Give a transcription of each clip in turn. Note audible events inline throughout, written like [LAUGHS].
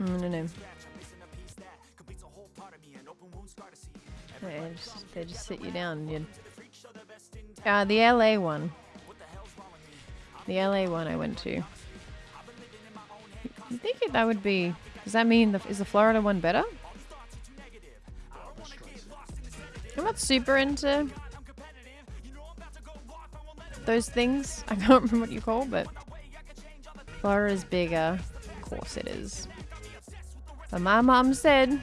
I don't know. They just, they just sit you down. You, uh, the LA one. The LA one I went to. You think that would be? Does that mean the, is the Florida one better? I'm not super into those things. [LAUGHS] I can't remember what you call, but Florida's bigger. Of course it is. But my mom said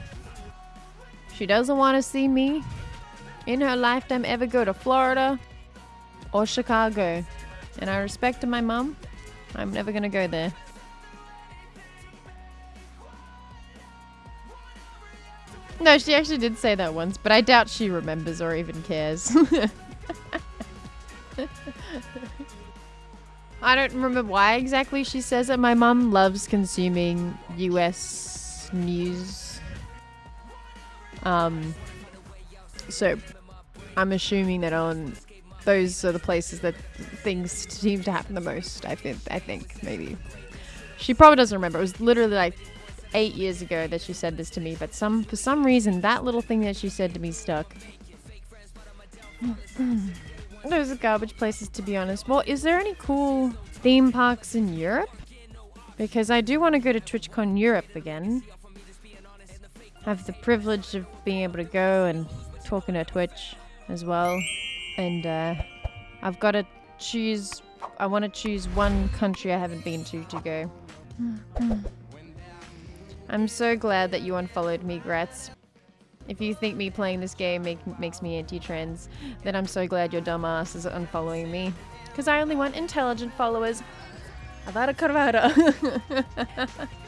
she doesn't want to see me in her lifetime ever go to Florida or Chicago. And I respect my mom. I'm never going to go there. No, she actually did say that once, but I doubt she remembers or even cares. [LAUGHS] I don't remember why exactly she says it. My mum loves consuming US news. Um, so I'm assuming that on those are the places that things seem to happen the most. I think. I think maybe she probably doesn't remember. It was literally like eight years ago that she said this to me, but some for some reason that little thing that she said to me stuck. [CLEARS THROAT] Those are garbage places, to be honest. Well, is there any cool theme parks in Europe? Because I do want to go to TwitchCon Europe again. Have the privilege of being able to go and talking to Twitch as well. And uh, I've got to choose... I want to choose one country I haven't been to to go. I'm so glad that you unfollowed me, Gratz. If you think me playing this game make, makes me anti-trans, then I'm so glad your dumbass is unfollowing me. Because I only want intelligent followers. Avada Kedavra. [LAUGHS]